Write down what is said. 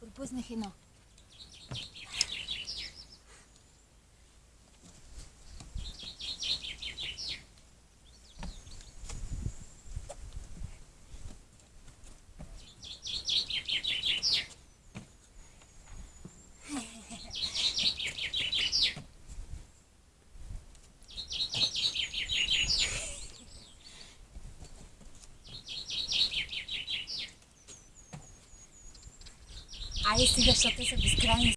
Por pues, pues no. a este de certeza dos grandes